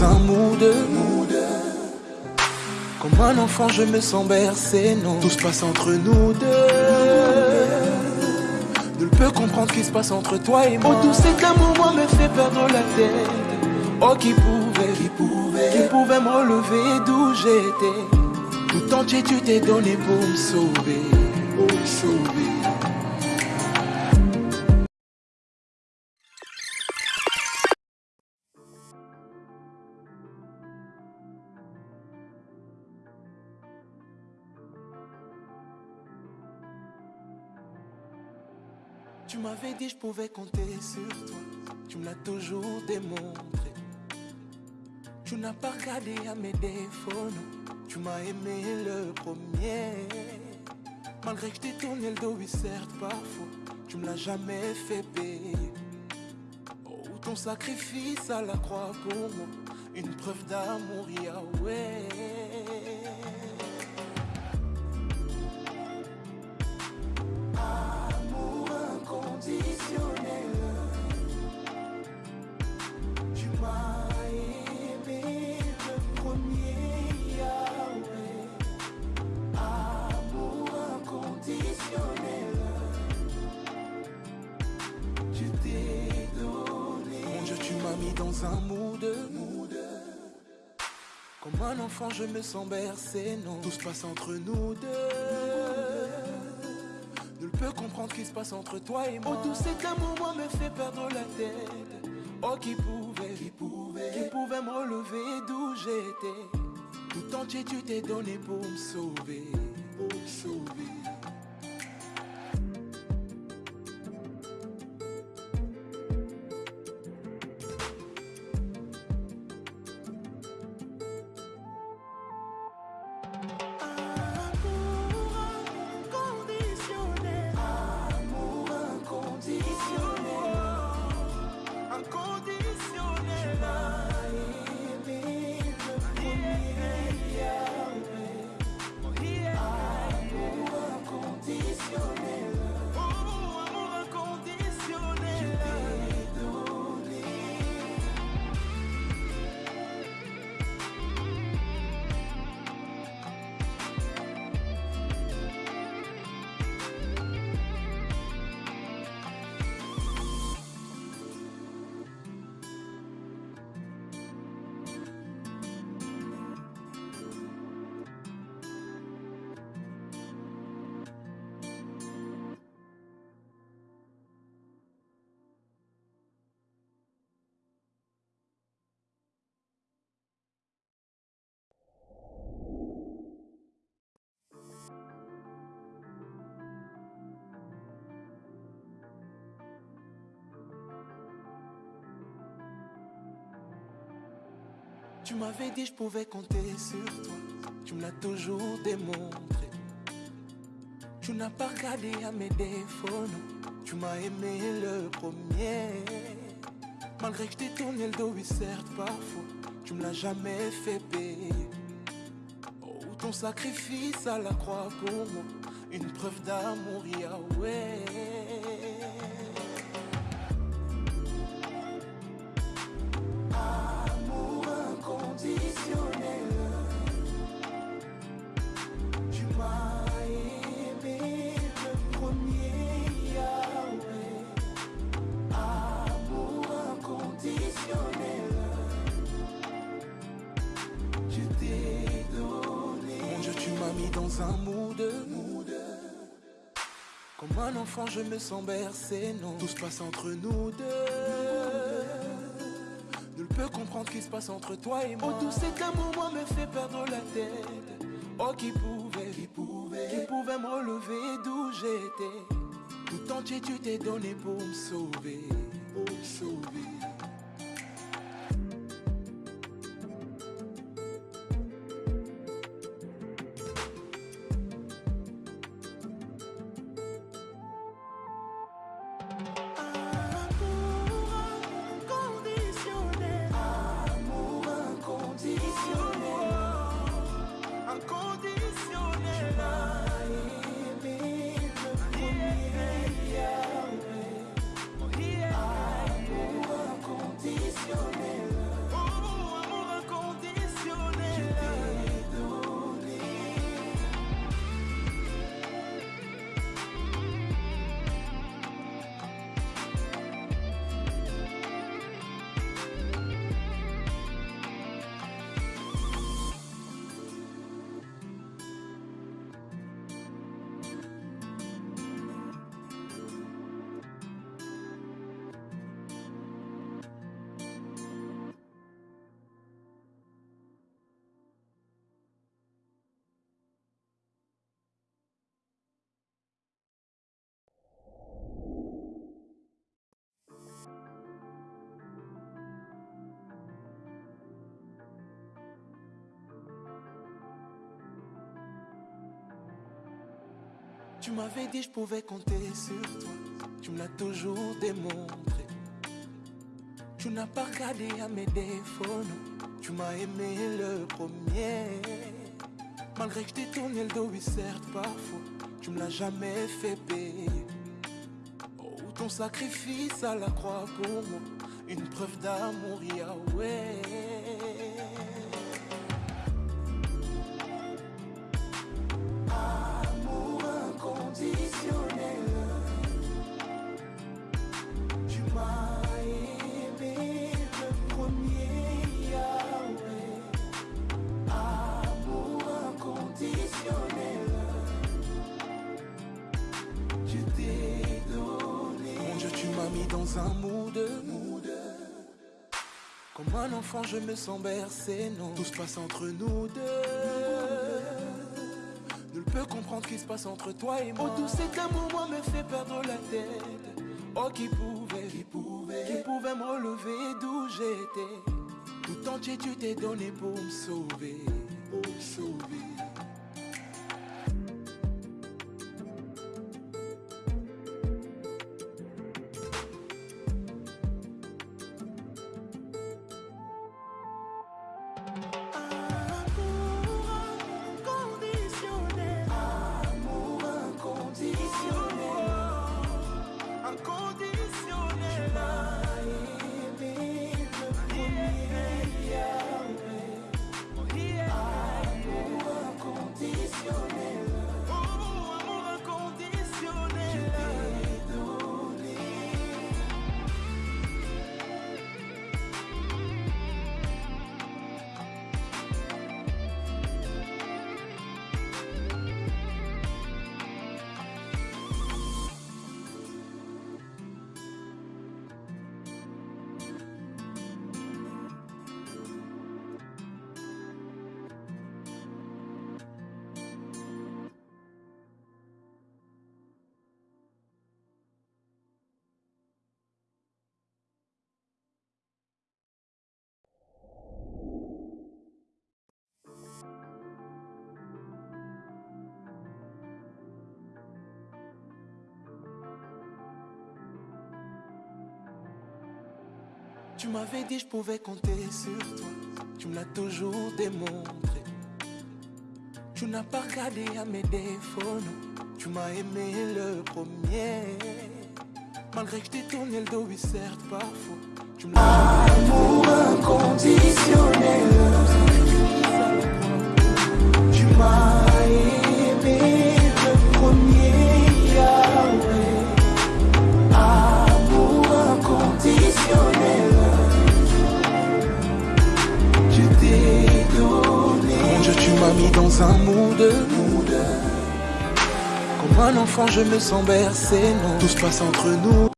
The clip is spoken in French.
dans un mood. Comme un enfant, je me sens bercé, non. Tout se passe entre nous deux. Nul peut comprendre ce qui se passe entre toi et moi. Oh, tout cet amour, moi, me fait perdre la tête. Oh, qui pouvait, qui pouvait, qui pouvait me relever d'où j'étais. Tout entier, tu t'es donné pour me sauver, pour me sauver. Tu m'avais dit je pouvais compter sur toi. Tu me l'as toujours démontré. Tu n'as pas regardé à mes défauts. Tu m'as aimé le premier. Malgré que je t'ai tourné le dos, oui, certes, parfois. Tu me l'as jamais fait payer. Oh, ton sacrifice à la croix pour moi. Une preuve d'amour, Yahweh. Dans un mood. Comme un enfant, je me sens bercé, non. Tout se passe entre nous deux. Nul peut comprendre ce qui se passe entre toi et moi. Oh, tout cet amour, moi, me fait perdre la tête. Oh, qui pouvait, qui pouvait, qui pouvait me relever d'où j'étais? Tout entier, tu t'es donné pour me sauver, pour me sauver. Tu m'avais dit je pouvais compter sur toi. Tu me l'as toujours démontré. Tu n'as pas regardé à mes défauts. Tu m'as aimé le premier. Malgré que je t'ai tourné le dos, oui, certes, parfois. Tu me l'as jamais fait payer. Oh, ton sacrifice à la croix pour moi. Une preuve d'amour, Yahweh. Dans un mood. Comme un enfant, je me sens bercé, non. Tout se passe entre nous deux. Nul peut comprendre ce qui se passe entre toi et moi. Oh, tout cet amour, moi, me fait perdre la tête. Oh, qui pouvait, qui pouvait, qui pouvait me relever d'où j'étais. Tout entier, tu t'es donné pour me sauver, pour me sauver. Tu m'avais dit je pouvais compter sur toi. Tu me l'as toujours démontré. Tu n'as pas regardé à mes défauts. Tu m'as aimé le premier. Malgré que je t'ai tourné le dos, oui, certes, parfois. Tu me l'as jamais fait payer. Oh, ton sacrifice à la croix pour moi. Une preuve d'amour, Yahweh. Mis dans un mood. Comme un enfant, je me sens bercé, non. Tout se passe entre nous deux. Nul peut comprendre ce qui se passe entre toi et moi. Oh, tout cet amour, moi, me fait perdre la tête. Oh, qui pouvait, qui pouvait, qui pouvait me relever d'où j'étais. Tout entier, tu t'es donné pour me sauver, pour me sauver. Tu m'avais dit je pouvais compter sur toi. Tu me l'as toujours démontré. Tu n'as pas regardé à mes défauts. Tu m'as aimé le premier. Malgré que je t'ai tourné le dos, oui, certes, parfois. Tu Amour inconditionnel. Tu m'as dans un mood. Comme un enfant, je me sens bercé, non. Tout se passe entre nous.